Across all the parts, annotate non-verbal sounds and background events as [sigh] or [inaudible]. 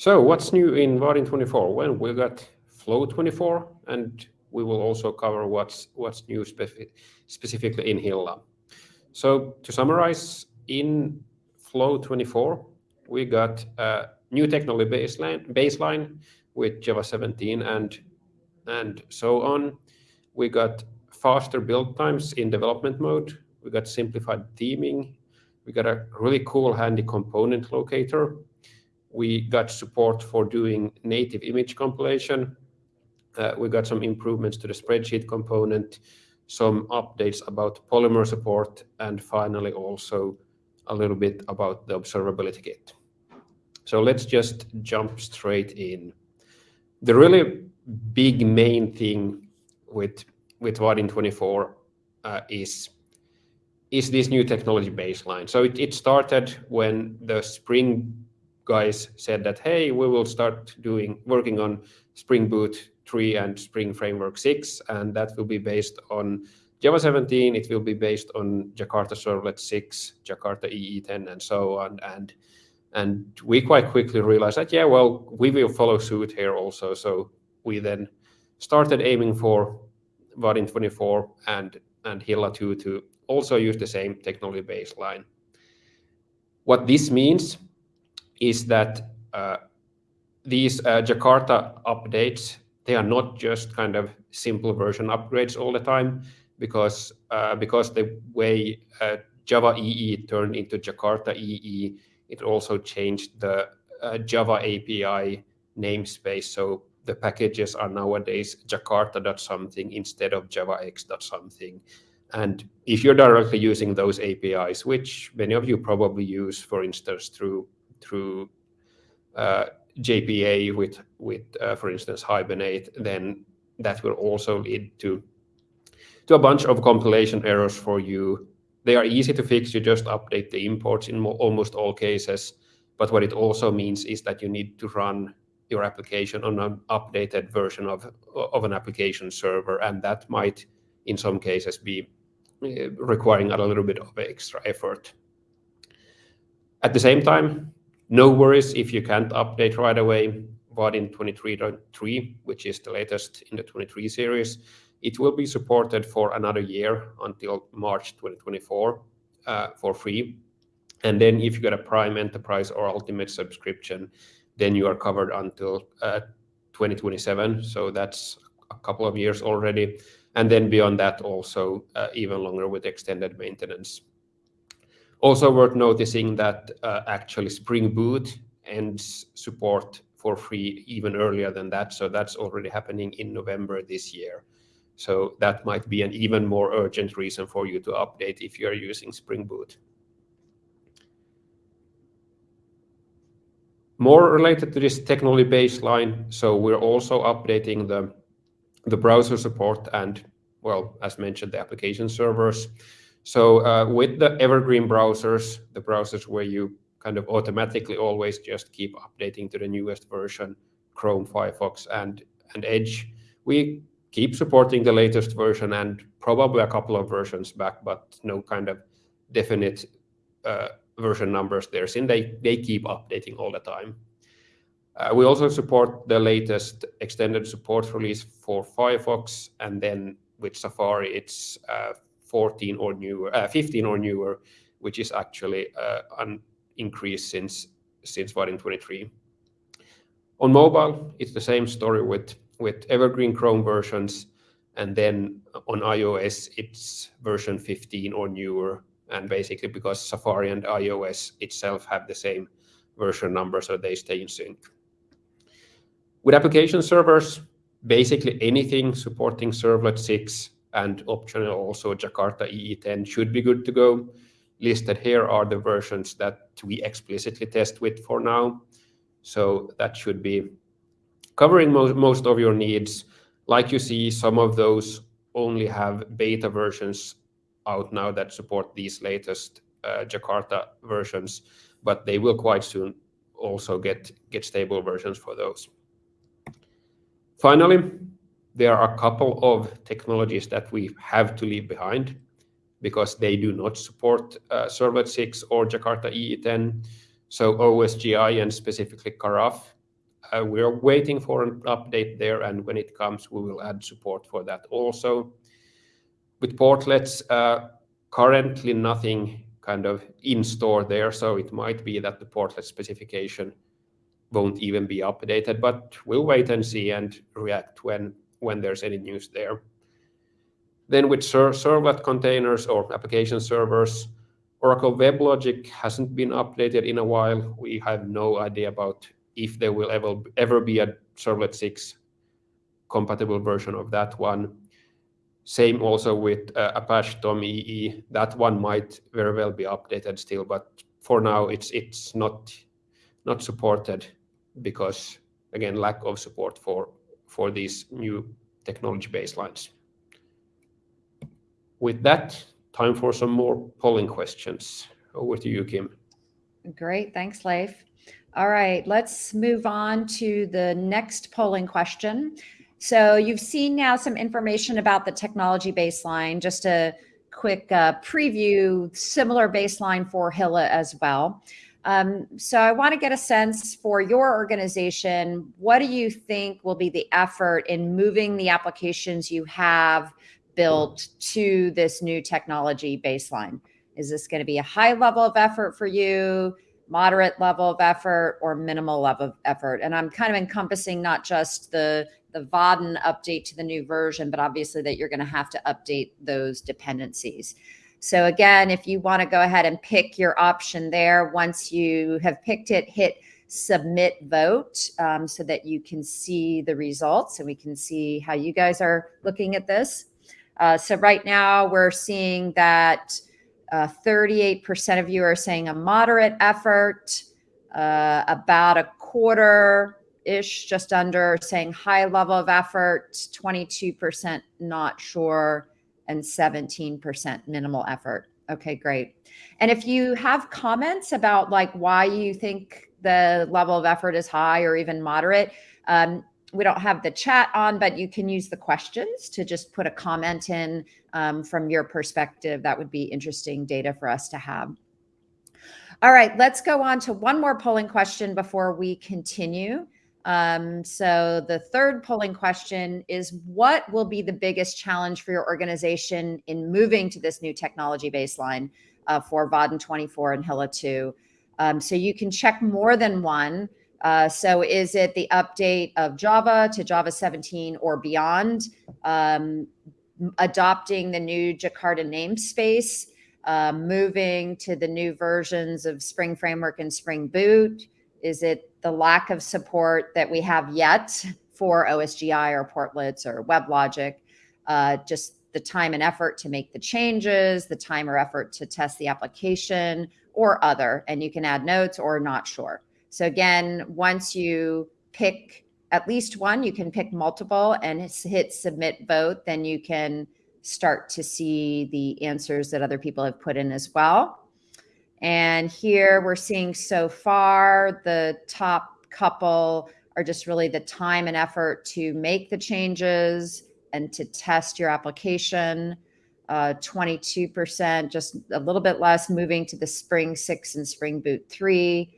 So what's new in Vaadin 24? Well, we got Flow 24, and we will also cover what's what's new specifically in Hilla. So to summarize, in Flow 24, we got a new technology baseline baseline with Java 17 and so on. We got faster build times in development mode. We got simplified theming. We got a really cool, handy component locator. We got support for doing native image compilation. Uh, we got some improvements to the spreadsheet component, some updates about Polymer support, and finally, also a little bit about the observability kit. So let's just jump straight in. The really big main thing with Vaadin 24 uh, is is this new technology baseline. So it started when the Spring guys said that, "Hey, we will start doing working on Spring Boot 3 and Spring Framework 6, and that will be based on Java 17. It will be based on Jakarta Servlet 6, Jakarta EE 10, and so on." And and we quite quickly realized that, yeah, well, we will follow suit here also. So we then started aiming for Vaadin 24 and, and Hilla 2 to also use the same technology baseline. What this means is that uh, these uh, Jakarta updates, they are not just kind of simple version upgrades all the time, because uh, because the way Java EE turned into Jakarta EE, it also changed the Java API namespace. So the packages are nowadays Jakarta.something instead of JavaX.something. And if you're directly using those APIs, which many of you probably use, for instance, through Uh, JPA with, with, uh, for instance, Hibernate, then that will also lead to a bunch of compilation errors for you. They are easy to fix. You just update the imports in almost all cases. But what it also means is that you need to run your application on an updated version of an application server, and that might, in some cases, be uh, requiring a little bit of extra effort. At the same time, no worries if you can't update right away. Vaadin 23.3, which is the latest in the 23 series, it will be supported for another year until March 2024 uh, for free. And then if you get a Prime, Enterprise, or Ultimate subscription, then you are covered until uh, 2027. So that's a couple of years already. And then beyond that, also uh, even longer with extended maintenance. Also worth noticing that uh, actually Spring Boot ends support for free even earlier than that. So that's already happening in November this year. So that might be an even more urgent reason for you to update if you're using Spring Boot. More related to this technology baseline, so we're also updating the browser support and, well, as mentioned, the application servers. So uh, with the evergreen browsers, the browsers where you kind of automatically always just keep updating to the newest version, Chrome, Firefox, and and Edge, we keep supporting the latest version and probably a couple of versions back, but no kind of definite uh, version numbers there. Since they they keep updating all the time. Uh, we also support the latest extended support release for Firefox, and then with Safari, it's 14 or newer, uh, 15 or newer, which is actually uh, an increase since Vaadin 23. On mobile, it's the same story with with evergreen Chrome versions, and then on iOS, it's version 15 or newer, and basically because Safari and iOS itself have the same version number, so they stay in sync. With application servers, basically anything supporting Servlet 6 and optional also Jakarta EE 10 should be good to go. Listed here are the versions that we explicitly test with for now. So that should be covering most of your needs. Like you see, some of those only have beta versions out now that support these latest uh, Jakarta versions, but they will quite soon also get, get stable versions for those. Finally, there are a couple of technologies that we have to leave behind because they do not support uh, Servlet 6 or Jakarta EE 10. So OSGI and specifically Karaf, uh, we are waiting for an update there, and when it comes, we will add support for that also. With Portlets, uh, currently nothing kind of in store there, so it might be that the Portlet specification won't even be updated, but we'll wait and see and react when there's any news there. Then with servlet containers or application servers, Oracle WebLogic hasn't been updated in a while. We have no idea about if there will ever ever be a Servlet 6 compatible version of that one. Same also with uh, Apache TomEE. That one might very well be updated still, but for now, it's it's not not supported because, again, lack of support for these new technology baselines. With that, time for some more polling questions. Over to you, Kim. Great. Thanks, Leif. All right, let's move on to the next polling question. So you've seen now some information about the technology baseline. Just a quick uh, preview, similar baseline for Hilla as well. Um, so I want to get a sense for your organization, what do you think will be the effort in moving the applications you have built to this new technology baseline? Is this gonna be a high level of effort for you, moderate level of effort, or minimal level of effort? And I'm kind of encompassing not just the Vaadin update to the new version, but obviously that you're gonna have to update those dependencies. So again, if you wanna go ahead and pick your option there, once you have picked it, hit Submit Vote, um, so that you can see the results, and we can see how you guys are looking at this. Uh, so right now we're seeing that uh, 38% of you are saying a moderate effort, uh, about a quarter-ish, just under, saying high level of effort, 22% not sure, and 17% minimal effort. Okay, great. And if you have comments about, like, why you think the level of effort is high or even moderate, um, we don't have the chat on, but you can use the questions to just put a comment in, um, from your perspective. That would be interesting data for us to have. All right, let's go on to one more polling question before we continue. Um, so the third polling question is: What will be the biggest challenge for your organization in moving to this new technology baseline, uh, for Vaadin 24 and Hilla 2? Um, so you can check more than one. Uh, so is it the update of Java to Java 17 or beyond? Um, adopting the new Jakarta namespace, uh, moving to the new versions of Spring Framework and Spring Boot? Is it the lack of support that we have yet for OSGI or Portlets or WebLogic? Uh, just the time and effort to make the changes, the time or effort to test the application, or other, and you can add notes or not sure. So again, once you pick at least one, you can pick multiple and hit Submit Vote, then you can start to see the answers that other people have put in as well. And here we're seeing so far, the top couple are just really the time and effort to make the changes and to test your application. Uh, 22%, just a little bit less, moving to the Spring 6 and Spring Boot 3,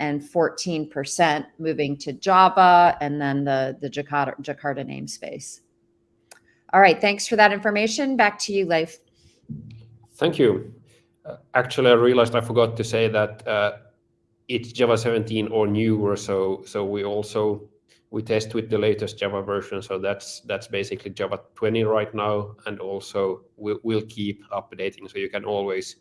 and 14% moving to Java, and then the the Jakarta, Jakarta namespace. All right, thanks for that information. Back to you, Leif. Thank you. Actually, I realized I forgot to say that uh, it's Java 17 or newer, so so we also we test with the latest Java version, so that's that's basically Java 20 right now, and also we'll keep updating. So you can always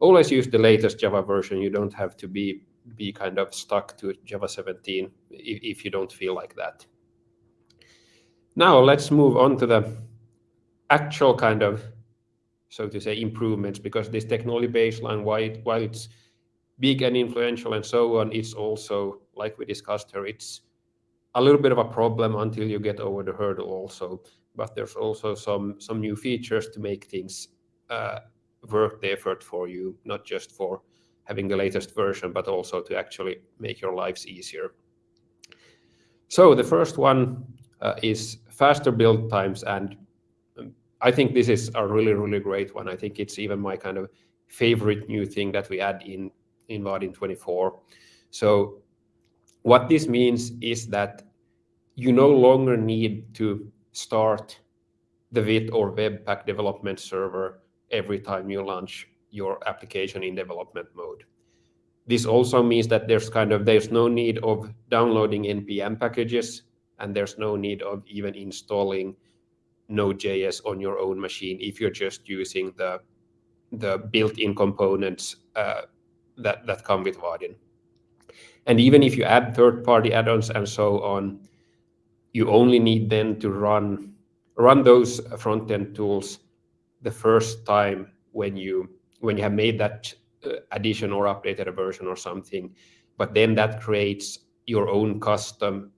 always use the latest Java version. You don't have to be be kind of stuck to Java 17 if you don't feel like that. Now, let's move on to the actual kind of, so to say, improvements, because this technology baseline, while it's big and influential and so on, it's also, like we discussed here, it's a little bit of a problem until you get over the hurdle also. But there's also some some new features to make things uh, worth the effort for you, not just for having the latest version, but also to actually make your lives easier. So the first one uh, is faster build times, and I think this is a really, really great one. I think it's even my kind of favorite new thing that we add in Vaadin 24. So What this means is that you no longer need to start the Vite or Webpack development server every time you launch your application in development mode. This also means that there's kind of there's no need of downloading npm packages and there's no need of even installing Node.js on your own machine if you're just using the the built-in components uh, that that come with Vaadin. And even if you add third-party add-ons and so on, you only need then to run run those front-end tools the first time when you when you have made that uh, addition or updated a version or something. But then that creates your own custom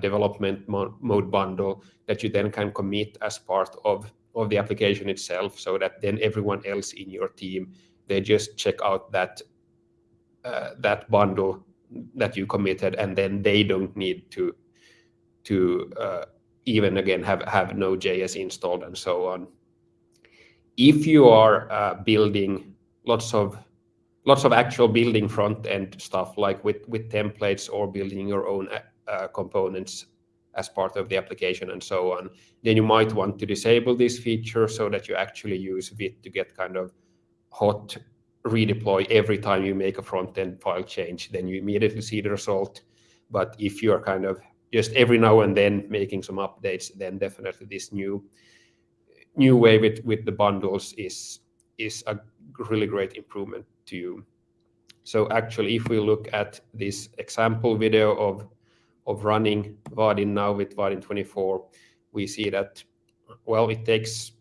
development mo mode bundle that you then can commit as part of of the application itself so that then everyone else in your team they just check out that uh, that bundle that you committed and then they don't need to to uh, even again have have Node.js installed and so on. If you are uh, building lots of lots of actual building front end stuff like with with templates or building your own uh, components as part of the application and so on, then you might want to disable this feature so that you actually use Vite to get kind of hot redeploy every time you make a front end file change, then you immediately see the result. But if you're kind of just every now and then making some updates, then definitely this new new way with with the bundles is is a really great improvement to you. So actually, if we look at this example video of of running Vaadin now with Vaadin 24, we see that well, it takes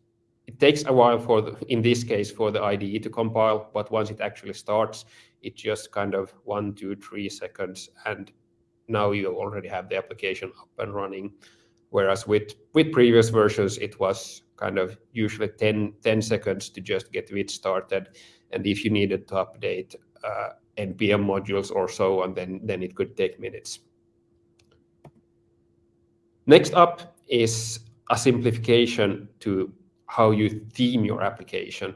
it takes a while for the, in this case for the IDE to compile, but once it actually starts, it just kind of one, two, three seconds, and now you already have the application up and running. Whereas with with previous versions, it was kind of usually 10, 10 seconds to just get it started, and if you needed to update uh, npm modules or so on, then then it could take minutes. Next up is a simplification to how you theme your application.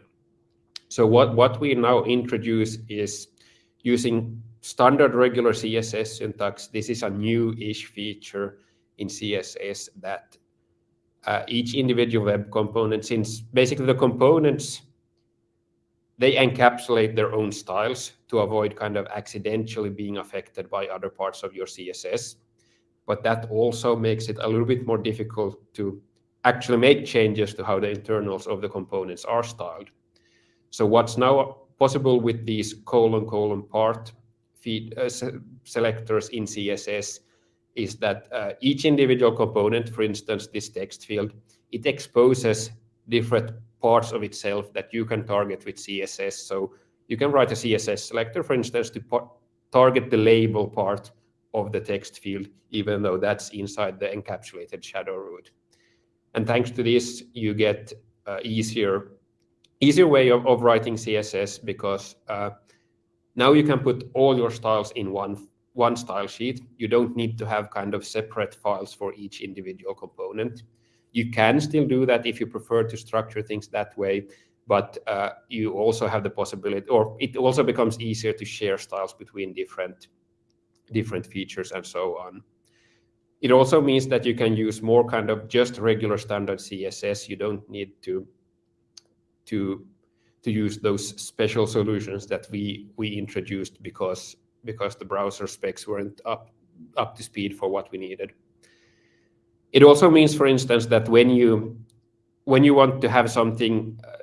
So what, what we now introduce is using standard regular CSS syntax. This is a new-ish feature in CSS that uh, each individual web component, since basically the components, they encapsulate their own styles to avoid kind of accidentally being affected by other parts of your CSS. But that also makes it a little bit more difficult to actually make changes to how the internals of the components are styled. So what's now possible with these colon colon part feed uh, selectors in CSS is that uh, each individual component, for instance, this text field, it exposes different parts of itself that you can target with CSS. So you can write a CSS selector, for instance, to target the label part of the text field, even though that's inside the encapsulated shadow root. And thanks to this, you get uh, easier easier way of, of writing CSS because uh, now you can put all your styles in one one style sheet. You don't need to have kind of separate files for each individual component. You can still do that if you prefer to structure things that way, but uh, you also have the possibility, or it also becomes easier to share styles between different different features and so on. It also means that you can use more kind of just regular standard CSS. You don't need to to to use those special solutions that we we introduced because because the browser specs weren't up up to speed for what we needed. It also means, for instance, that when you when you want to have something uh,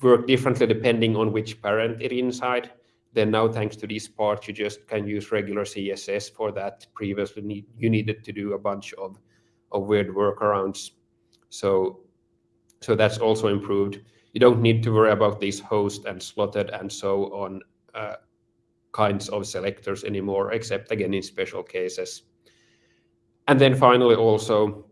work differently depending on which parent it inside, then now, thanks to this part, you just can use regular CSS for that. Previously, need, you needed to do a bunch of, of weird workarounds. So, so that's also improved. You don't need to worry about these host and slotted and so on uh, kinds of selectors anymore, except again in special cases. And then finally, also,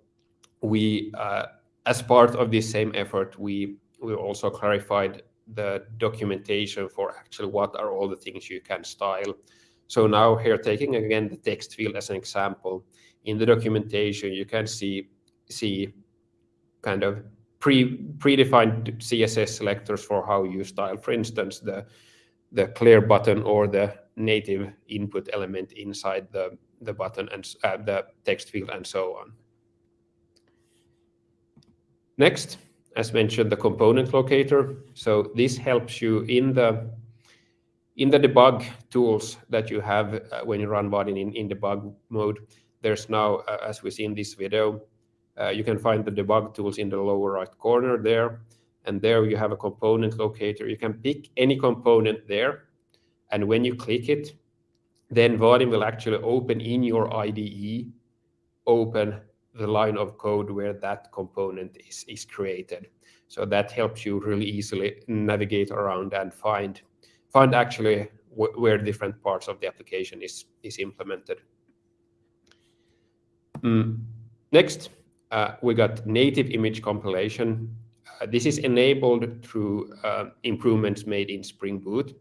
we, uh, as part of this same effort, we, we also clarified the documentation for actually what are all the things you can style. So now here, taking again the text field as an example, in the documentation, you can see, see kind of pre predefined CSS selectors for how you style, for instance, the, the clear button or the native input element inside the, the button and uh, the text field and so on. Next, as mentioned, the component locator. So this helps you in the in the debug tools that you have uh, when you run Vaadin in, in debug mode. There's now, uh, as we see in this video, uh, you can find the debug tools in the lower right corner there. And there you have a component locator. You can pick any component there. And when you click it, then Vaadin will actually open in your IDE, open the line of code where that component is, is created. So that helps you really easily navigate around and find, find actually where different parts of the application is, is implemented. Mm. Next, uh, we got native image compilation. Uh, this is enabled through uh, improvements made in Spring Boot.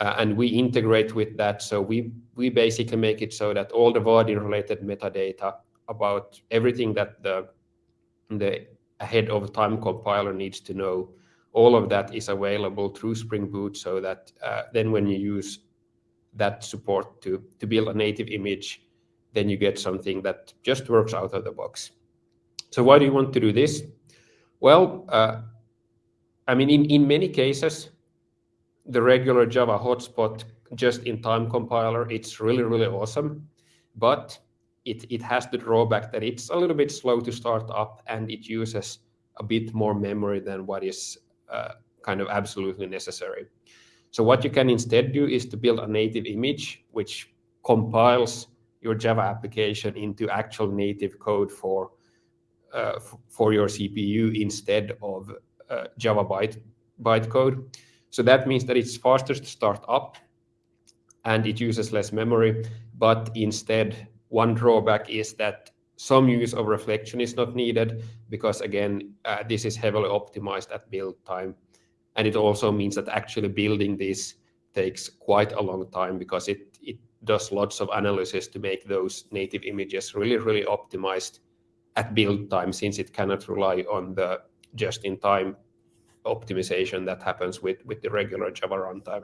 Uh, and we integrate with that. So we, we basically make it so that all the Vaadin related metadata about everything that the, the ahead of time compiler needs to know, all of that is available through Spring Boot so that uh, then when you use that support to, to build a native image, then you get something that just works out of the box. So why do you want to do this? Well, uh, I mean, in, in many cases, the regular Java hotspot just-in-time compiler, it's really, really awesome. But it, it has the drawback that it's a little bit slow to start up and it uses a bit more memory than what is uh, kind of absolutely necessary. So what you can instead do is to build a native image which compiles your Java application into actual native code for uh, for your CPU instead of uh, Java byte bytecode. So that means that it's faster to start up and it uses less memory, but instead one drawback is that some use of reflection is not needed because again, uh, this is heavily optimized at build time. And it also means that actually building this takes quite a long time because it, it does lots of analysis to make those native images really, really optimized at build time since it cannot rely on the just-in-time optimization that happens with, with the regular Java runtime.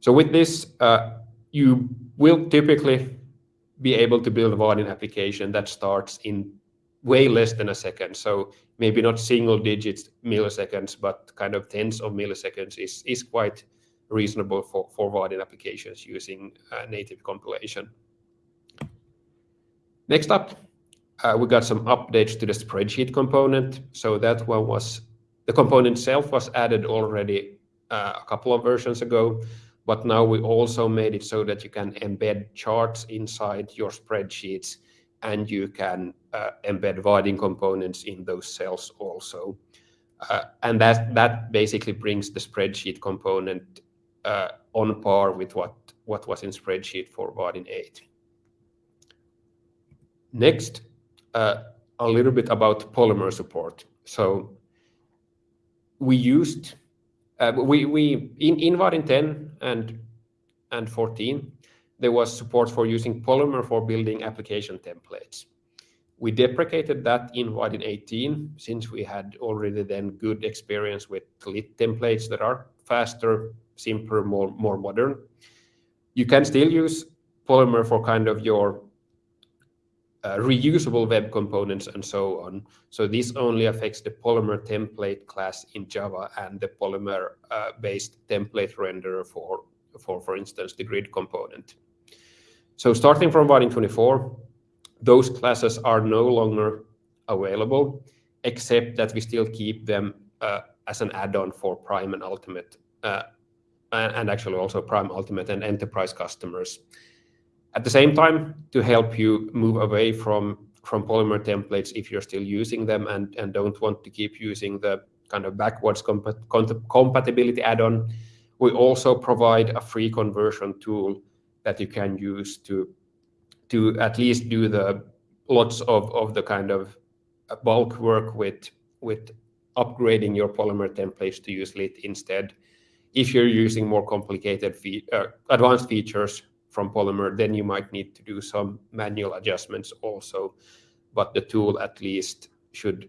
So with this, uh, you will typically be able to build a Vaadin application that starts in way less than a second. So maybe not single digits milliseconds, but kind of tens of milliseconds is, is quite reasonable for, for Vaadin applications using uh, native compilation. Next up, uh, we got some updates to the spreadsheet component. So that one was, the component itself was added already uh, a couple of versions ago. But now we also made it so that you can embed charts inside your spreadsheets and you can uh, embed Vaadin components in those cells also. Uh, and that, that basically brings the spreadsheet component uh, on par with what, what was in spreadsheet for Vaadin 8. Next, uh, a little bit about Polymer support. So we used Uh, in in Vaadin 10 and and 14 there was support for using Polymer for building application templates. We deprecated that in Vaadin 18 since we had already then good experience with lit templates that are faster, simpler, more more modern. You can still use Polymer for kind of your uh, reusable web components and so on. So this only affects the Polymer template class in Java and the Polymer-based uh, template renderer for, for, for instance, the grid component. So starting from Vaadin 24, those classes are no longer available, except that we still keep them uh, as an add-on for Prime and Ultimate, uh, and actually also Prime, Ultimate, and Enterprise customers. At the same time, to help you move away from from Polymer templates if you're still using them and, and don't want to keep using the kind of backwards compat compatibility add-on, we also provide a free conversion tool that you can use to to at least do the lots of, of the kind of bulk work with with upgrading your Polymer templates to use Lit instead. If you're using more complicated uh, advanced features from Polymer, then you might need to do some manual adjustments also. But the tool at least should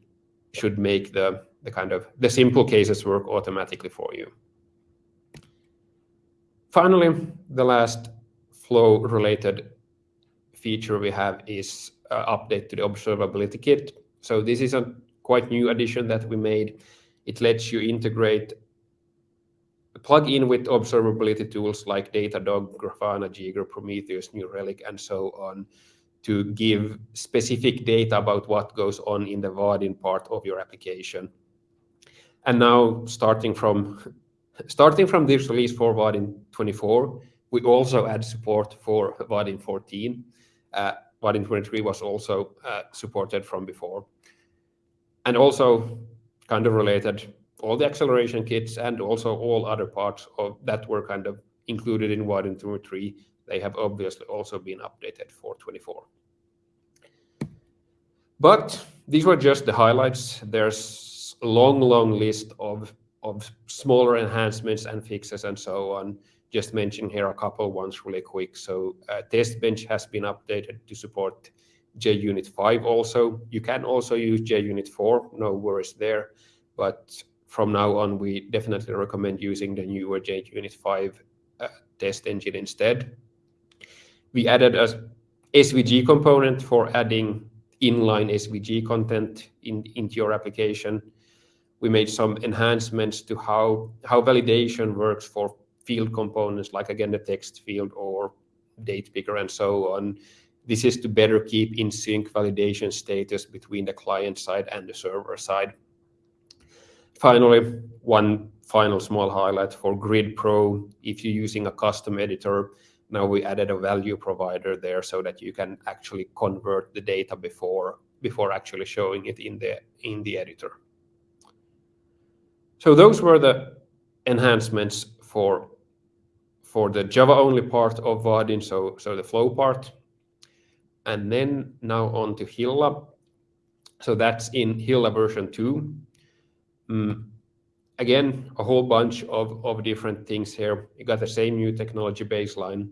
should make the the kind of the simple cases work automatically for you. Finally, the last flow-related feature we have is uh, update to the observability kit. So this is a quite new addition that we made. It lets you integrate, plug in with observability tools like Datadog, Grafana, Jaeger, Prometheus, New Relic, and so on, to give specific data about what goes on in the Vaadin part of your application. And now, starting from [laughs] starting from this release for Vaadin 24, we also add support for Vaadin 14. Uh, Vaadin 23 was also uh, supported from before. And also, kind of related, all the acceleration kits and also all other parts of that were kind of included in Vaadin 23, they have obviously also been updated for 24. But these were just the highlights. There's a long, long list of of smaller enhancements and fixes and so on. Just mention here a couple ones really quick. So, uh, Test Bench has been updated to support JUnit 5 also. You can also use JUnit 4, no worries there, but from now on, we definitely recommend using the newer JUnit 5 uh, test engine instead. We added a SVG component for adding inline SVG content into your application. We made some enhancements to how, how validation works for field components, like, again, the text field or date picker, and so on. This is to better keep in sync validation status between the client side and the server side. Finally, one final small highlight for Grid Pro, if you're using a custom editor, now we added a value provider there so that you can actually convert the data before before actually showing it in the in the editor. So those were the enhancements for for the Java-only part of Vaadin, so the Flow part. And then now on to Hilla. So that's in Hilla version 2. Mm. Again, a whole bunch of different things here. We got the same new technology baseline.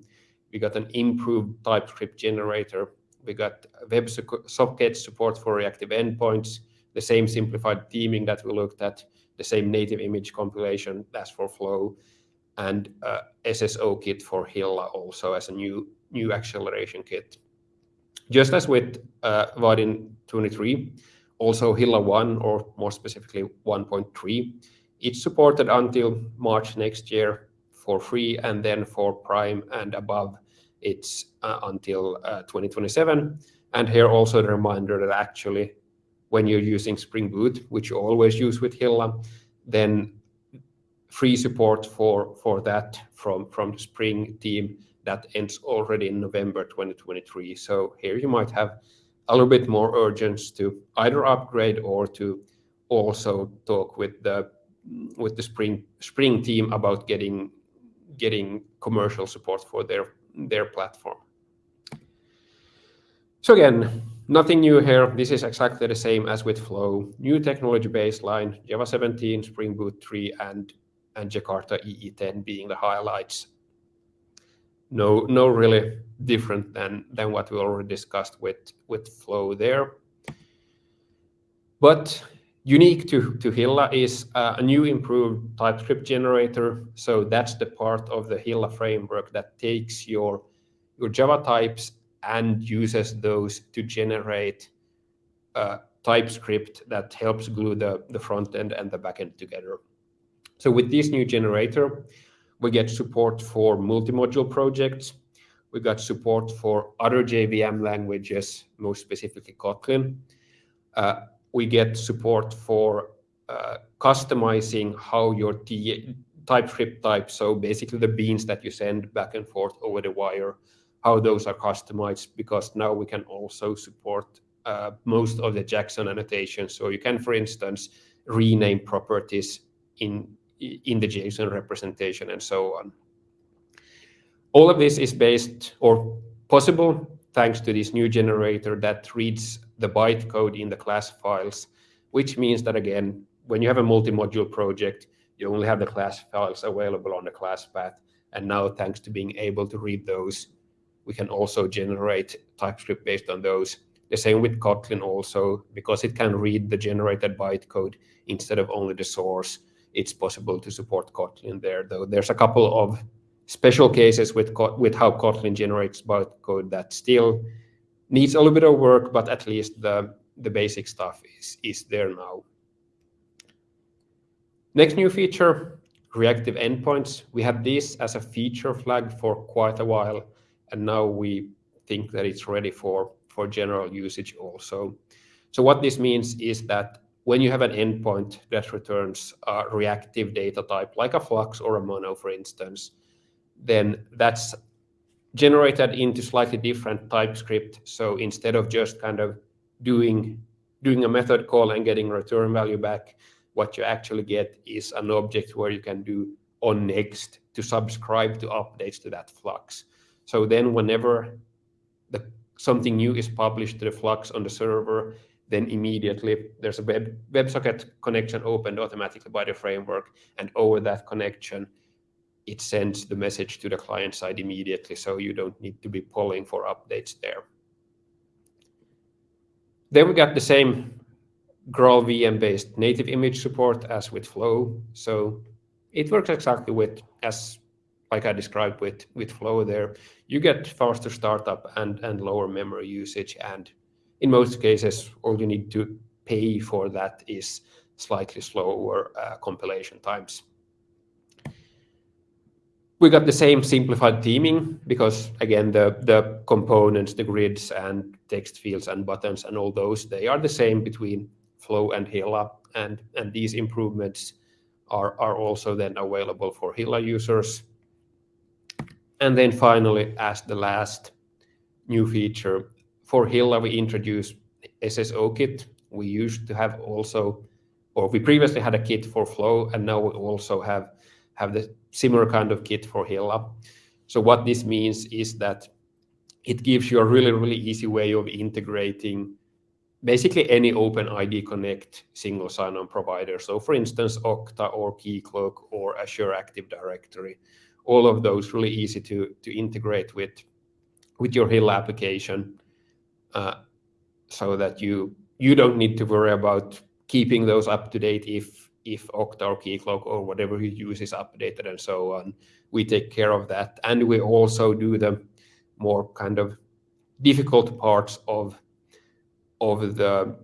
We got an improved TypeScript generator. We got Web WebSocket support for reactive endpoints, the same simplified theming that we looked at, the same native image compilation that's for Flow, and SSO kit for Hilla also as a new new acceleration kit. Just as with uh, Vaadin 23, also Hilla 1, or more specifically 1.3, it's supported until March next year for free, and then for Prime and above, it's uh, until uh, 2027. And here also the reminder that actually when you're using Spring Boot, which you always use with Hilla, then free support for for that from from the Spring team, that ends already in November 2023. So here you might have a little bit more urgency to either upgrade or to also talk with the with the Spring spring team about getting getting commercial support for their their platform. So again, nothing new here. This is exactly the same as with Flow. New technology baseline, Java 17, Spring Boot 3, and Jakarta EE 10 being the highlights. No no, really different than what we already discussed with with Flow there. But unique to Hilla is uh, a new improved TypeScript generator. So that's the part of the Hilla framework that takes your your Java types and uses those to generate uh, TypeScript that helps glue the front end and the back end together. So with this new generator, we get support for multi-module projects. We got support for other JVM languages, most specifically Kotlin. Uh, we get support for uh, customizing how your TypeScript types, so basically the beans that you send back and forth over the wire, how those are customized, because now we can also support uh, most of the Jackson annotations. So you can, for instance, rename properties in the JSON representation, and so on. All of this is based or possible, thanks to this new generator that reads the bytecode in the class files, which means that, again, when you have a multi-module project, you only have the class files available on the class path. And now, thanks to being able to read those, we can also generate TypeScript based on those. The same with Kotlin also, because it can read the generated bytecode instead of only the source, it's possible to support Kotlin there, though there's a couple of special cases with with how Kotlin generates bytecode that still needs a little bit of work, but at least the the basic stuff is is there now. Next new feature, reactive endpoints. We had this as a feature flag for quite a while, and now we think that it's ready for for general usage also. So what this means is that when you have an endpoint that returns a reactive data type, like a flux or a mono, for instance, then that's generated into slightly different TypeScript. So instead of just kind of doing doing a method call and getting return value back, what you actually get is an object where you can do on next to subscribe to updates to that flux. So then whenever the something new is published to the flux on the server, then immediately there's a web WebSocket connection opened automatically by the framework, and over that connection, it sends the message to the client side immediately, so you don't need to be polling for updates there. Then we got the same Graal VM-based native image support as with Flow. So it works exactly with as like I described with with Flow there. You get faster startup and and lower memory usage, and in most cases, all you need to pay for that is slightly slower uh, compilation times. We got the same simplified theming because again, the, the components, the grids and text fields and buttons and all those, they are the same between Flow and Hilla. And, and these improvements are, are also then available for Hilla users. And then finally, as the last new feature, for Hilla, we introduced SSO kit. We used to have also, or we previously had a kit for Flow, and now we also have, have the similar kind of kit for Hilla. So what this means is that it gives you a really, really easy way of integrating basically any OpenID Connect single sign-on provider. So for instance, Okta or Keycloak or Azure Active Directory, all of those really easy to, to integrate with, with your Hilla application uh, so that you, you don't need to worry about keeping those up to date if if Okta or Keycloak or whatever you use is updated and so on. We take care of that. And we also do the more kind of difficult parts of, of the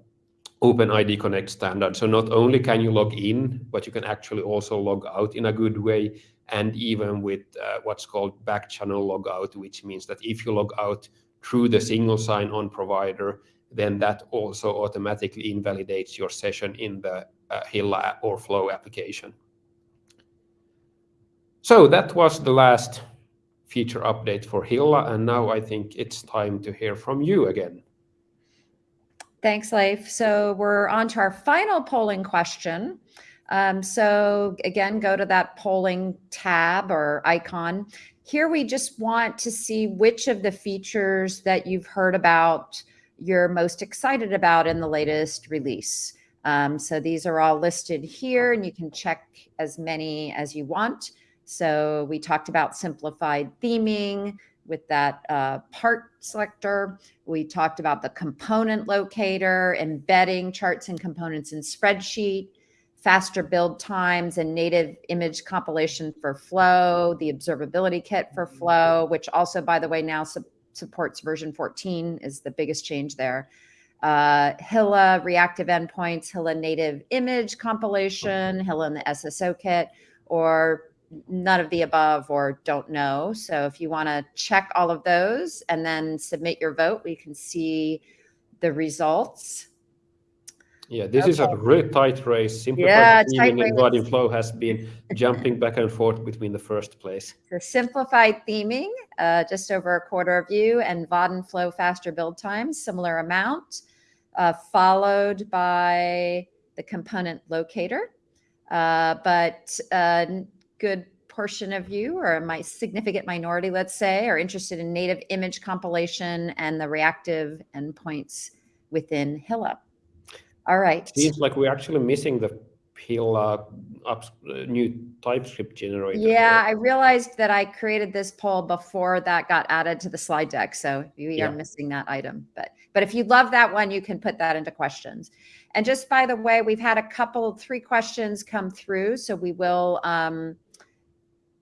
OpenID Connect standard. So not only can you log in, but you can actually also log out in a good way. And even with uh, what's called back channel logout, which means that if you log out through the single sign-on provider, then that also automatically invalidates your session in the uh, Hilla or Flow application. So that was the last feature update for Hilla, and now I think it's time to hear from you again. Thanks, Leif. So we're on to our final polling question. Um, so again, go to that polling tab or icon. Here we just want to see which of the features that you've heard about you're most excited about in the latest release. Um, so these are all listed here and you can check as many as you want. So we talked about simplified theming with that uh, part selector. We talked about the component locator, embedding charts and components in spreadsheet, faster build times and native image compilation for Flow, the observability kit for Flow, which also, by the way, now su supports version 14 is the biggest change there uh, Hilla reactive endpoints, Hilla native image compilation, Hilla in the SSO kit, or none of the above or don't know. So if you want to check all of those and then submit your vote, we can see the results. Yeah, this okay. is a really tight race. Simplified yeah, theming and Vaadin Flow has been jumping back and forth between the first place. So simplified theming, uh, just over a quarter of you, and Vaadin Flow faster build times, similar amount uh, followed by the component locator. Uh, but a good portion of you, or my significant minority, let's say, are interested in native image compilation and the reactive endpoints within Hilla. All right. Seems like we're actually missing the uh, new TypeScript generator. Yeah, I realized that I created this poll before that got added to the slide deck. So we yeah. are missing that item. But but if you love that one, you can put that into questions. And just by the way, we've had a couple, three questions come through. So we will um,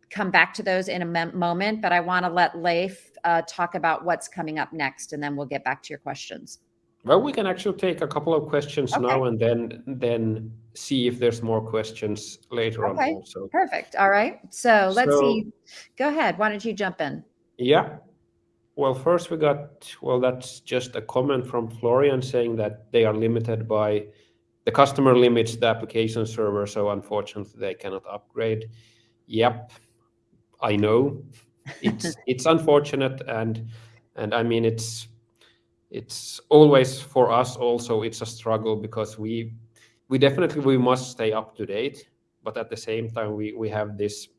come back to those in a moment, but I want to let Leif uh, talk about what's coming up next, and then we'll get back to your questions. Well, we can actually take a couple of questions Okay. now and then then see if there's more questions later Okay. on also. Perfect. All right. So let's So- see. Go ahead. Why don't you jump in? Yeah. Well, first we got, well, that's just a comment from Florian saying that they are limited by the customer limits the application server, so unfortunately they cannot upgrade. Yep, I know. It's [laughs] it's unfortunate and and I mean it's it's always for us also it's a struggle because we we definitely we must stay up to date, but at the same time we we have this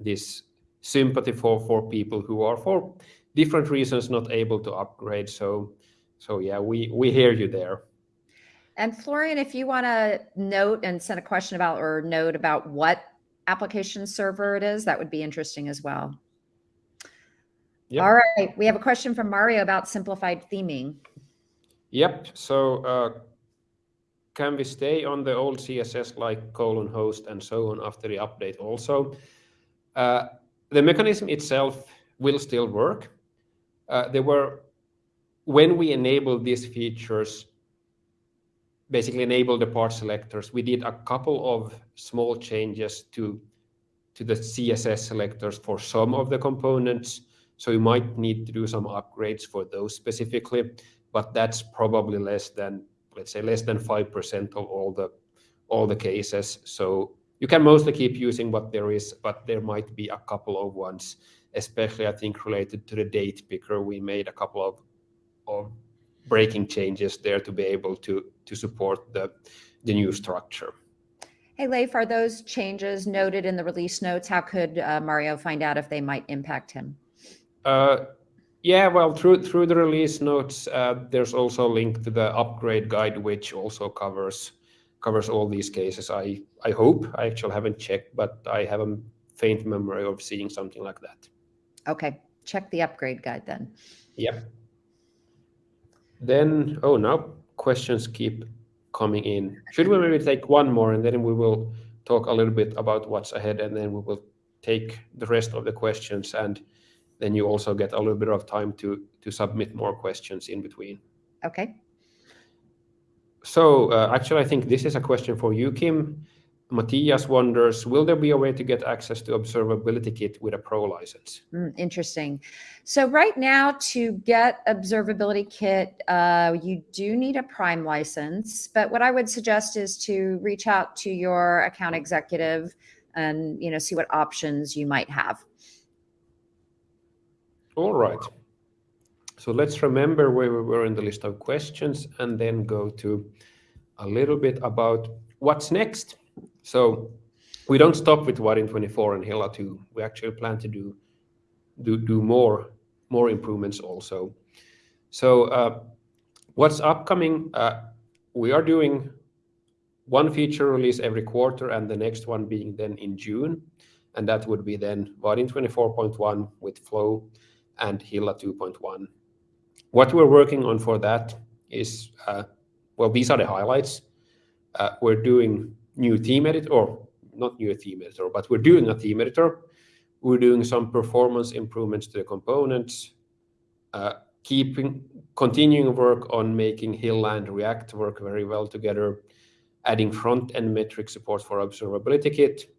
this sympathy for for people who are for different reasons not able to upgrade. So so yeah, we we hear you there. And Florian, if you want to note and send a question about or note about what application server it is, that would be interesting as well. Yep. All right. We have a question from Mario about simplified theming. Yep. So uh, can we stay on the old CSS like colon host and so on after the update also? Uh, the mechanism itself will still work. Uh, there were, when we enabled these features, basically enabled the part selectors, we did a couple of small changes to, to the CSS selectors for some of the components. So you might need to do some upgrades for those specifically, but that's probably less than, let's say, less than 5% of all the, all the cases. So you can mostly keep using what there is, but there might be a couple of ones, especially I think related to the date picker. We made a couple of, of breaking changes there to be able to, to support the, the new structure. Hey, Leif, are those changes noted in the release notes? How could uh, Mario find out if they might impact him? Uh, yeah, well, through through the release notes, uh, there's also a link to the upgrade guide, which also covers covers all these cases. I I hope I actually haven't checked, but I have a faint memory of seeing something like that. Okay, check the upgrade guide then. Yep. Then, oh, now questions keep coming in. Should we maybe take one more and then we will talk a little bit about what's ahead and then we will take the rest of the questions and then you also get a little bit of time to to submit more questions in between. Okay. So uh, actually, I think this is a question for you, Kim. Matthias wonders, will there be a way to get access to Observability Kit with a pro license? Mm, interesting. So right now to get Observability Kit, uh, you do need a Prime license, but what I would suggest is to reach out to your account executive and, you know, see what options you might have. All right. So let's remember where we were in the list of questions and then go to a little bit about what's next. So we don't stop with Vaadin 24 and Hilla 2. We actually plan to do do, do more more improvements also. So uh, what's upcoming? Uh, we are doing one feature release every quarter and the next one being then in June. And that would be then Vaadin 24.1 with Flow and Hilla 2.1. What we're working on for that is, uh, well, these are the highlights. Uh, we're doing new theme editor, or not new theme editor, but we're doing a theme editor. We're doing some performance improvements to the components, uh, keeping, continuing work on making Hilla and React work very well together, adding front-end metric support for Observability Kit,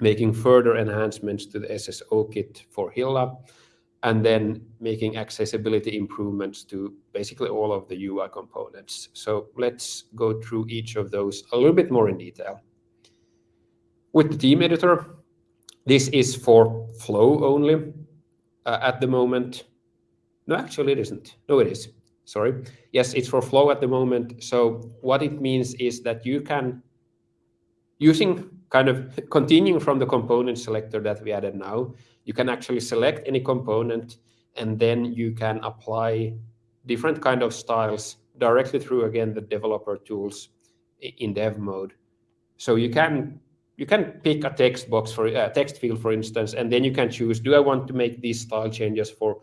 making further enhancements to the SSO kit for Hilla, and then making accessibility improvements to basically all of the UI components. So let's go through each of those a little bit more in detail. With the theme editor, this is for Flow only uh, at the moment. No, actually it isn't. No, it is. Sorry. Yes, it's for Flow at the moment. So what it means is that you can, using kind of continuing from the component selector that we added now, you can actually select any component and then you can apply different kind of styles directly through again the developer tools in dev mode. So you can you can pick a text box for a text field, for instance, and then you can choose: Do I want to make these style changes for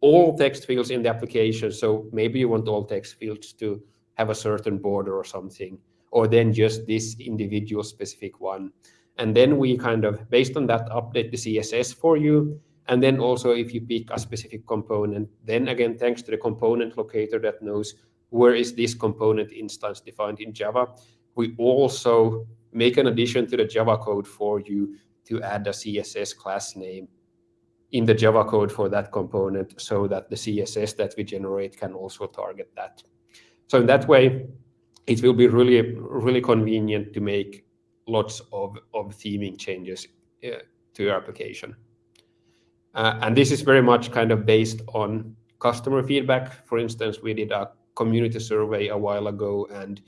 all text fields in the application? So maybe you want all text fields to have a certain border or something, or then just this individual specific one. and then we kind of, based on that, update the CSS for you. And then also if you pick a specific component, then again, thanks to the component locator that knows where is this component instance defined in Java, we also make an addition to the Java code for you to add a CSS class name in the Java code for that component so that the CSS that we generate can also target that. So in that way, it will be really, really convenient to make lots of, of theming changes uh, to your application. Uh, and this is very much kind of based on customer feedback. For instance, we did a community survey a while ago, and,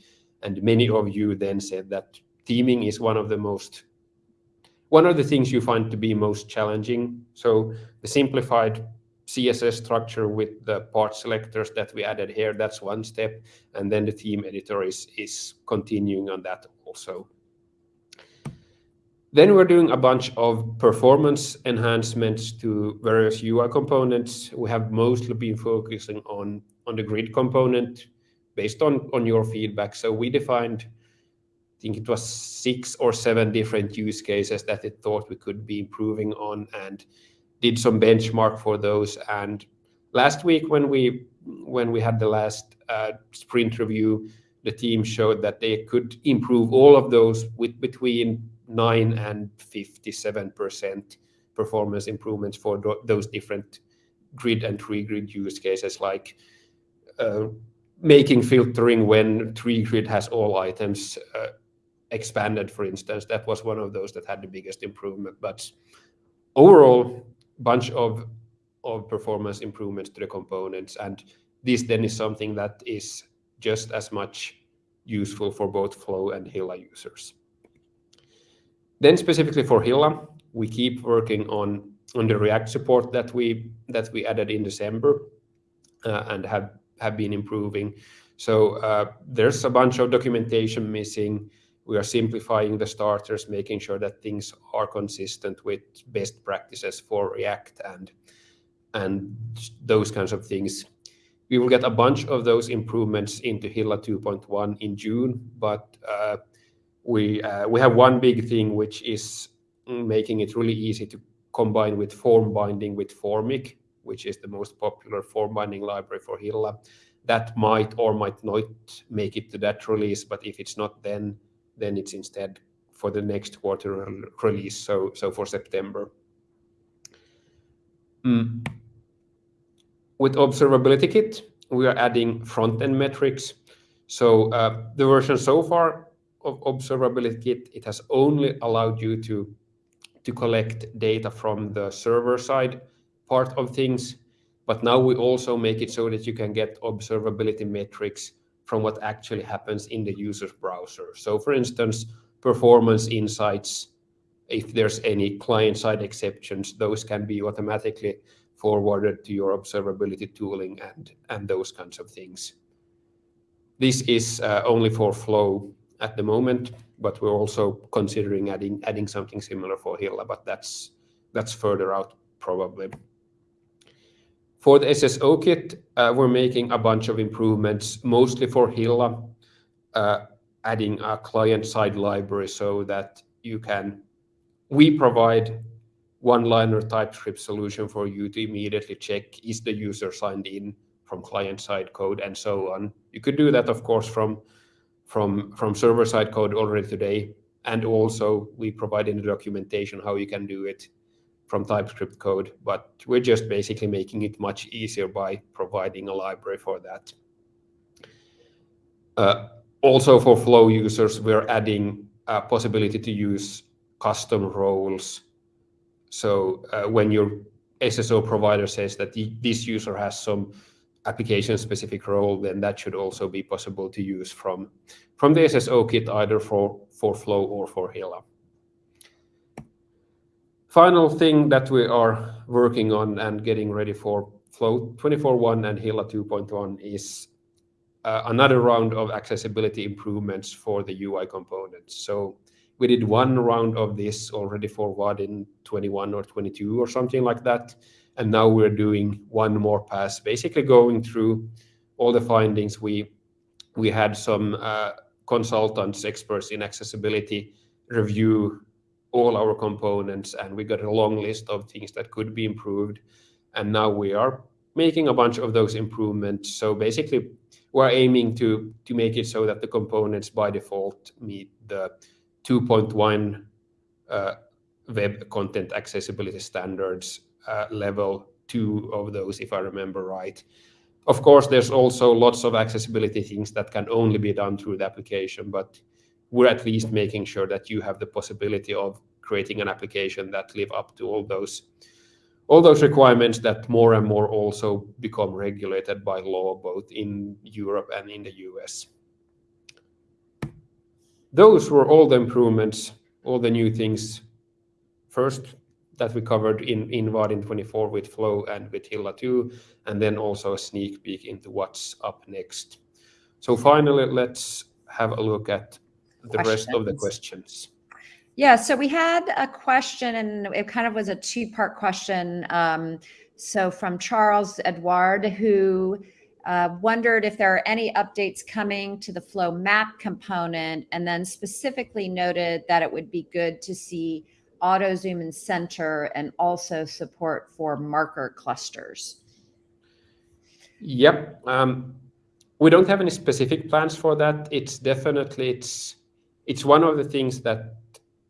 and many of you then said that theming is one of the most one of the things you find to be most challenging. So the simplified CSS structure with the part selectors that we added here, that's one step. And then the theme editor is, is continuing on that also. Then we're doing a bunch of performance enhancements to various UI components. We have mostly been focusing on, on the grid component based on, on your feedback. So we defined I think it was six or seven different use cases that it thought we could be improving on and did some benchmark for those. And last week when we when we had the last uh, sprint review, the team showed that they could improve all of those with between 9 and 57% performance improvements for those different grid and tree grid use cases like uh, making filtering when tree grid has all items uh, expanded, for instance, that was one of those that had the biggest improvement. But overall, bunch of of performance improvements to the components, and this then is something that is just as much useful for both Flow and Hilla users. Then specifically for Hilla, we keep working on on the React support that we that we added in December uh, and have have been improving. So uh, there's a bunch of documentation missing we are simplifying the starters, making sure that things are consistent with best practices for React and and those kinds of things. We will get a bunch of those improvements into Hilla 2.1 in June, but uh, we uh, we have one big thing which is making it really easy to combine with form binding with Formik, which is the most popular form binding library for Hilla. That might or might not make it to that release, but if it's not, then then it's instead for the next quarter release, so so for September. Mm. With Observability Kit, we are adding front-end metrics. So uh, the version so far of Observability Kit, it has only allowed you to, to collect data from the server side part of things. But now we also make it so that you can get observability metrics from what actually happens in the user's browser. So for instance, performance insights, if there's any client-side exceptions, those can be automatically forwarded to your observability tooling and, and those kinds of things. This is uh, only for Flow at the moment, but we're also considering adding adding something similar for Hilla, but that's that's further out probably. For the SSO kit, uh, we're making a bunch of improvements, mostly for Hilla, uh, adding a client-side library so that you can. We provide one-liner TypeScript solution for you to immediately check is the user signed in from client-side code and so on. You could do that, of course, from from from server-side code already today, and also we provide in the documentation how you can do it from TypeScript code, but we're just basically making it much easier by providing a library for that. Uh, also for Flow users, we're adding a possibility to use custom roles. So uh, when your SSO provider says that this user has some application-specific role, then that should also be possible to use from, from the SSO kit, either for, for Flow or for Hilla. Final thing that we are working on and getting ready for Flow 24.1 and Hilla 2.1 is uh, another round of accessibility improvements for the UI components. So we did one round of this already for Vaadin 21 or 22 or something like that. And now we're doing one more pass, basically going through all the findings. We we had some uh, consultants, experts in accessibility review all our components, and we got a long list of things that could be improved. And now we are making a bunch of those improvements. So basically, we're aiming to to make it so that the components by default meet the 2.1 uh, Web Content Accessibility Standards uh, level two of those, if I remember right. Of course, there's also lots of accessibility things that can only be done through the application, but we're at least making sure that you have the possibility of creating an application that live up to all those all those requirements that more and more also become regulated by law, both in Europe and in the US. Those were all the improvements, all the new things, first, that we covered in Vaadin 24 with Flow and with Hilla 2, and then also a sneak peek into what's up next. So finally, let's have a look at the rest of the questions. Yeah, so we had a question, and it kind of was a two-part question. Um, So from Charles Edward, who uh, wondered if there are any updates coming to the Flow Map component, and then specifically noted that it would be good to see auto zoom and center, and also support for marker clusters. Yep. Um, We don't have any specific plans for that. It's definitely one of the things that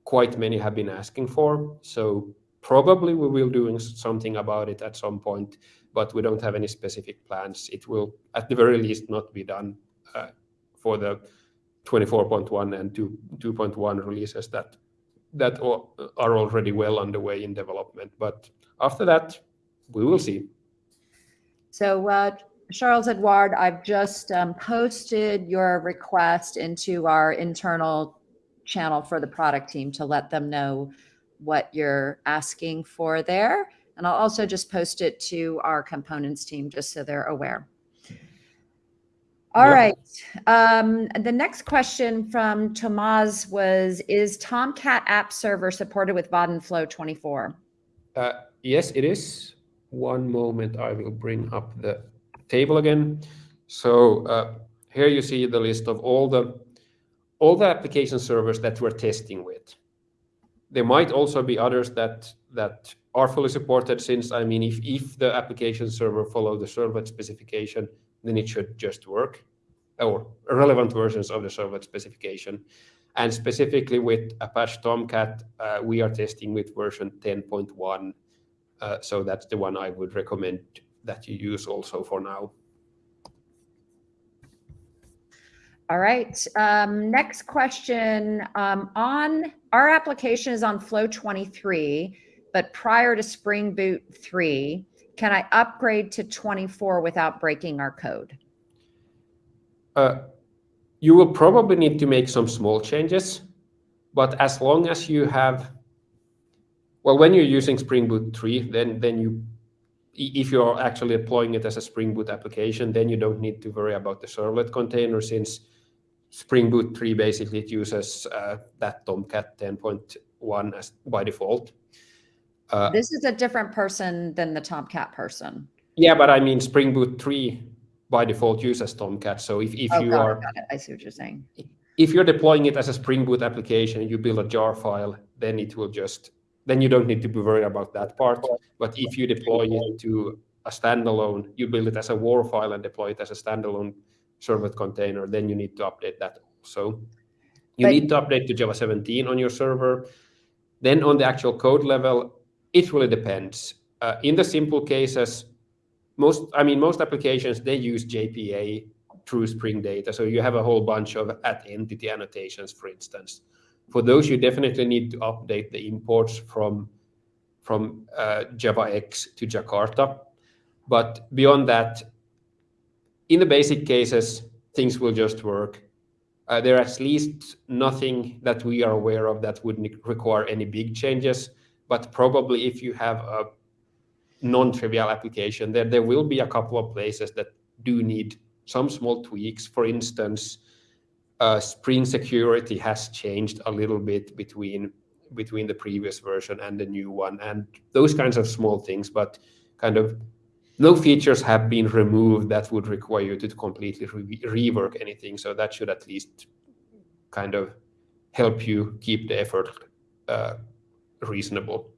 quite many have been asking for, so probably we will doing something about it at some point, but we don't have any specific plans. It will, at the very least, not be done uh, for the 24.1 and 2.1 releases that that are already well underway in development. But after that, we will see. So, uh, Charles Edward, I've just um, posted your request into our internal channel for the product team to let them know what you're asking for there, and I'll also just post it to our components team, just so they're aware. All right. Um, the next question from Tomas was: Is Tomcat App Server supported with Vaadin Flow 24? Uh, yes, it is. One moment, I will bring up the table again. So, uh, here you see the list of all the all the application servers that we're testing with. There might also be others that that are fully supported, since, I mean, if if the application server follow the Servlet specification, then it should just work, or relevant versions of the Servlet specification. And specifically with Apache Tomcat, uh, we are testing with version 10.1. Uh, so that's the one I would recommend that you use also for now. All right. Um, next question. Um, on our application is on Flow 23, but prior to Spring Boot 3, can I upgrade to 24 without breaking our code? Uh, you will probably need to make some small changes, but as long as you have... Well, when you're using Spring Boot 3, then you, if you're actually deploying it as a Spring Boot application, then you don't need to worry about the Servlet container, since Spring Boot 3 basically uses uh, that Tomcat 10.1 as by default. Uh, this is a different person than the Tomcat person. Yeah, but I mean, Spring Boot 3 by default uses Tomcat. So if oh, you are- Oh, it. Got it. I see what you're saying. If you're deploying it as a Spring Boot application, you build a jar file, then it will just... Then you don't need to be worried about that part. But if you deploy it to a standalone, you build it as a WAR file and deploy it as a standalone Servlet container, then you need to update that also. You need to update to Java 17 on your server. Then on the actual code level, it really depends. Uh, in the simple cases, most, I mean, most applications, they use JPA through Spring Data, so you have a whole bunch of @entity annotations, for instance. For those, you definitely need to update the imports from from uh, JavaX to Jakarta. But beyond that, in the basic cases, things will just work. Uh, there at least nothing that we are aware of that would require any big changes, but probably if you have a non-trivial application, there will be a couple of places that do need some small tweaks. For instance, Uh, Spring Security has changed a little bit between between the previous version and the new one, and those kinds of small things, but kind of no features have been removed that would require you to completely rework anything. So that should at least kind of help you keep the effort uh, reasonable.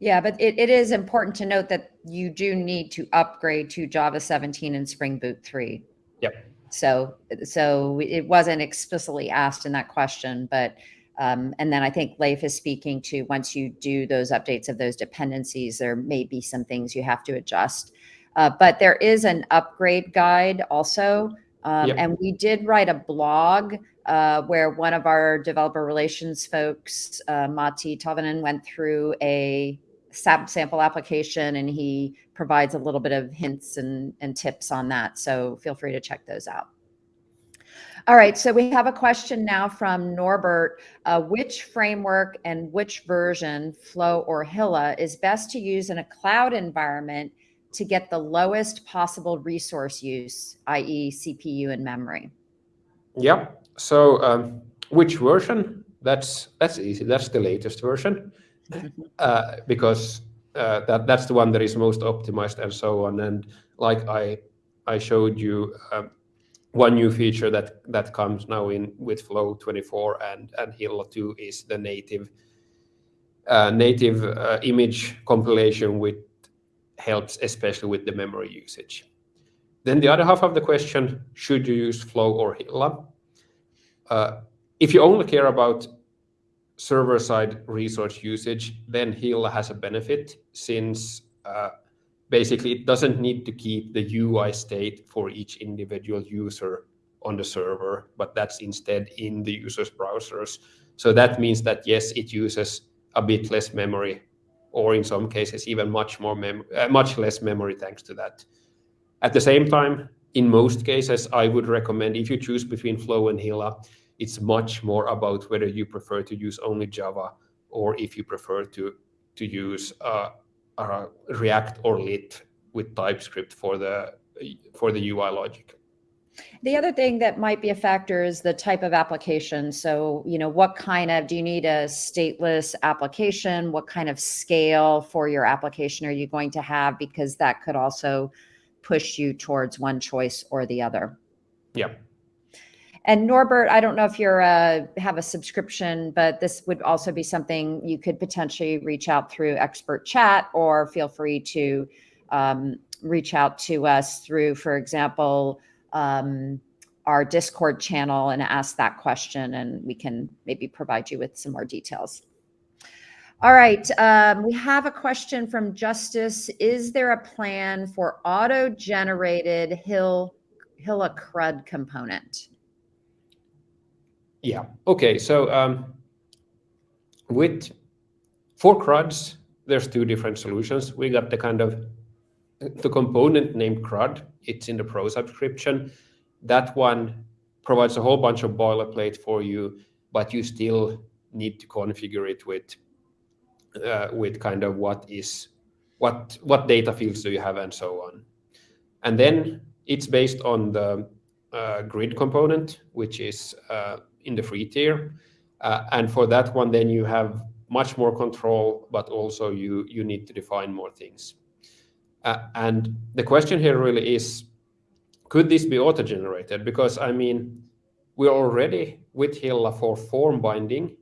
Yeah, but it, it is important to note that you do need to upgrade to Java 17 and Spring Boot 3. Yep. So, so it wasn't explicitly asked in that question, but um, and then I think Leif is speaking to once you do those updates of those dependencies, there may be some things you have to adjust. Uh, but there is an upgrade guide also. Um, yep. And we did write a blog uh, where one of our developer relations folks, uh, Matti Tahvonen, went through a sample application and he provides a little bit of hints and, and tips on that. So feel free to check those out. All right, so we have a question now from Norbert. Uh, which framework and which version, Flow or Hilla, is best to use in a cloud environment to get the lowest possible resource use, i.e. CPU and memory? Yeah, so um, which version? That's that's easy. That's the latest version uh, because uh, that that's the one that is most optimized and so on. And like I I showed you um, one new feature that that comes now in with Flow 24 and and Hilla 2 is the native uh, native uh, image compilation which helps especially with the memory usage. Then the other half of the question, should you use Flow or Hilla? Uh, if you only care about server-side resource usage, then Hilla has a benefit since uh, basically it doesn't need to keep the UI state for each individual user on the server, but that's instead in the user's browsers. So that means that yes, it uses a bit less memory, or in some cases even much more mem uh, much less memory thanks to that. At the same time, in most cases, I would recommend if you choose between Flow and Hilla, it's much more about whether you prefer to use only Java or if you prefer to to use uh, uh, React or Lit with TypeScript for the for the UI logic. The other thing that might be a factor is the type of application. So, you know, what kind of, do you need a stateless application? What kind of scale for your application are you going to have? Because that could also push you towards one choice or the other. Yeah. And Norbert, I don't know if you're uh, have a subscription, but this would also be something you could potentially reach out through expert chat or feel free to um, reach out to us through, for example, um, our Discord channel and ask that question, and we can maybe provide you with some more details. All right, um, we have a question from Justice. Is there a plan for auto-generated Hill Hilla CRUD component? Yeah. Okay. So um, with for CRUDs, there's two different solutions. We got the kind of the component named CRUD. It's in the Pro subscription. That one provides a whole bunch of boilerplate for you, but you still need to configure it with uh, with kind of what is what what data fields do you have and so on. And then it's based on the uh, grid component, which is uh, in the free tier. Uh, and for that one, then you have much more control, but also you, you need to define more things. Uh, and the question here really is, could this be auto-generated? Because I mean, we're already with Hilla for form binding,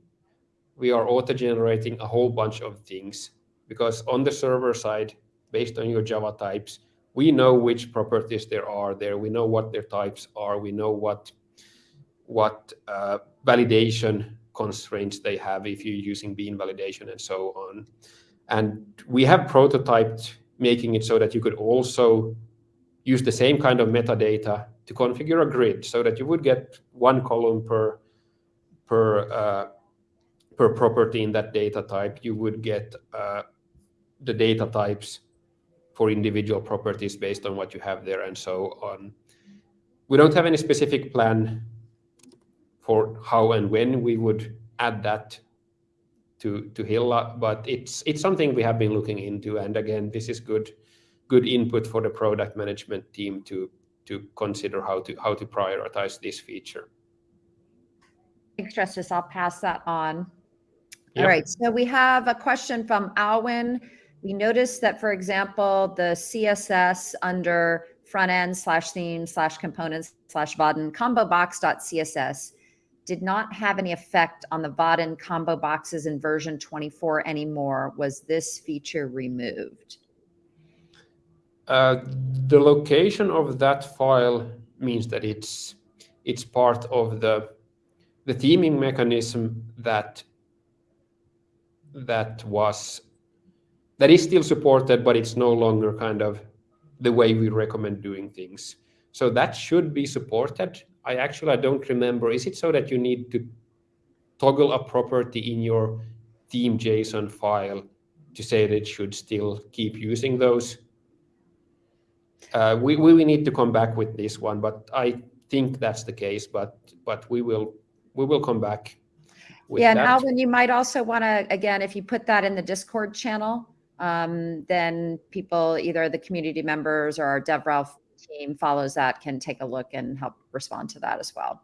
we are auto-generating a whole bunch of things because on the server side, based on your Java types, we know which properties there are there. We know what their types are. We know what what uh, validation constraints they have if you're using bean validation and so on. And we have prototyped making it so that you could also use the same kind of metadata to configure a grid so that you would get one column per per uh, per property in that data type. You would get uh, the data types for individual properties based on what you have there and so on. We don't have any specific plan for how and when we would add that to to Hilla, but it's it's something we have been looking into. And again, this is good good input for the product management team to to consider how to how to prioritize this feature. Thanks, Justice. I'll pass that on. Yep. All right. So we have a question from Alwyn. We noticed that, for example, the CSS under front end slash theme slash components slash Vaadin combo box.css did not have any effect on the Vaadin combo boxes in version 24 anymore. Was this feature removed? Uh, the location of that file means that it's it's part of the the theming mechanism that that was that is still supported, but it's no longer kind of the way we recommend doing things. So that should be supported. I actually I don't remember. Is it so that you need to toggle a property in your theme JSON file to say that it should still keep using those? Uh, we, we need to come back with this one, but I think that's the case. But but we will we will come back. yeah, and Alvin, you might also want to again, if you put that in the Discord channel, um, then people, either the community members or our DevRel team follows that, can take a look and help respond to that as well.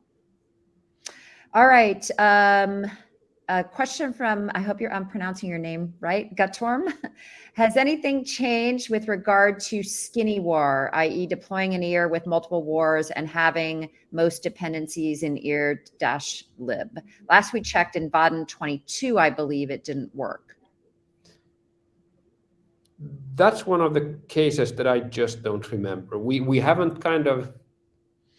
All right. Um, a question from, I hope you're I'm pronouncing your name right, Gatorm. [laughs] Has anything changed with regard to skinny war, i.e. deploying an ear with multiple wars and having most dependencies in ear dash lib? Last we checked in Vaadin 22, I believe it didn't work. That's one of the cases that I just don't remember. We, we haven't kind of,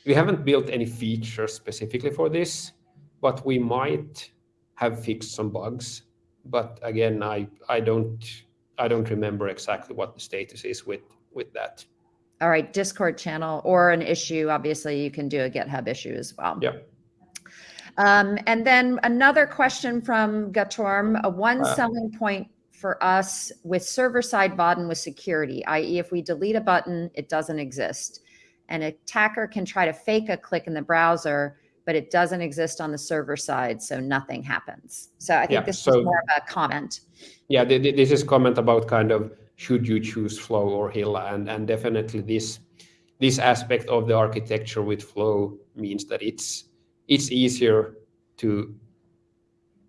we haven't built any features specifically for this, but we might have fixed some bugs. But again, I, I don't I don't remember exactly what the status is with with that. All right, Discord channel or an issue. Obviously, you can do a GitHub issue as well. Yeah. Um, and then another question from Gatorm, a one uh, selling point for us with server-side Vaadin with security, i.e. if we delete a button, it doesn't exist. An attacker can try to fake a click in the browser, but it doesn't exist on the server side, so nothing happens. So I think yeah, this so, is more of a comment. Yeah, this is comment about kind of should you choose Flow or Hilla, and and definitely this this aspect of the architecture with Flow means that it's it's easier to,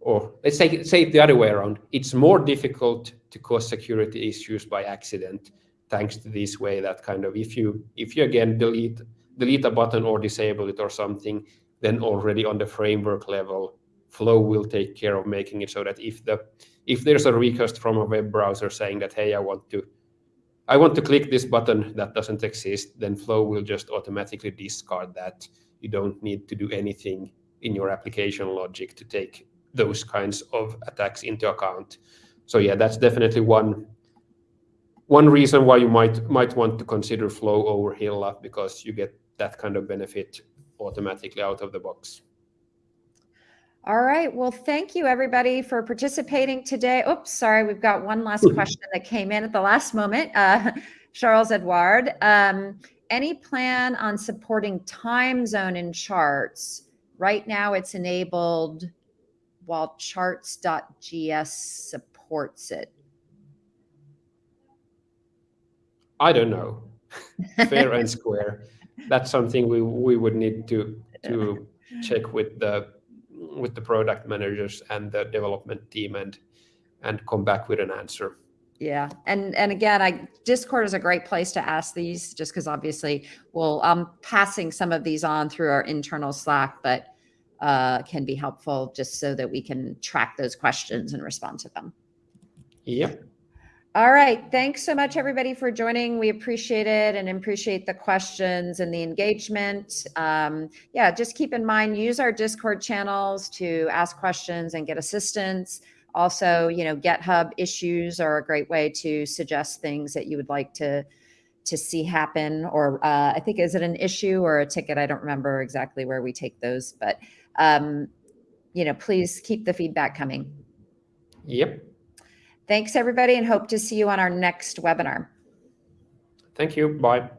or let's say say it the other way around. It's more difficult to cause security issues by accident, thanks to this way that kind of if you if you again delete delete a button or disable it or something, then already on the framework level, Flow will take care of making it so that if the if there's a request from a web browser saying that, hey, I want to I want to click this button that doesn't exist, then Flow will just automatically discard that. You don't need to do anything in your application logic to take those kinds of attacks into account. So yeah, that's definitely one one reason why you might might want to consider Flow over Hilla because you get that kind of benefit automatically out of the box. All right. Well, thank you everybody for participating today. Oops, sorry. We've got one last question that came in at the last moment. Uh, [laughs] Charles Edouard, um, any plan on supporting time zone in charts? Right now it's enabled while charts.js supports it. I don't know. [laughs] Fair and square that's something we we would need to to [laughs] check with the with the product managers and the development team and and come back with an answer. Yeah, and and again, I Discord is a great place to ask these, just because obviously, well, I'm passing some of these on through our internal Slack, but uh, can be helpful just so that we can track those questions and respond to them. Yep. All right. Thanks so much, everybody, for joining. We appreciate it and appreciate the questions and the engagement. Um, yeah, just keep in mind, use our Discord channels to ask questions and get assistance. Also, you know, GitHub issues are a great way to suggest things that you would like to to see happen. Or uh, I think, is it an issue or a ticket? I don't remember exactly where we take those, but, um, you know, please keep the feedback coming. Yep. Thanks, everybody, and hope to see you on our next webinar. Thank you. Bye.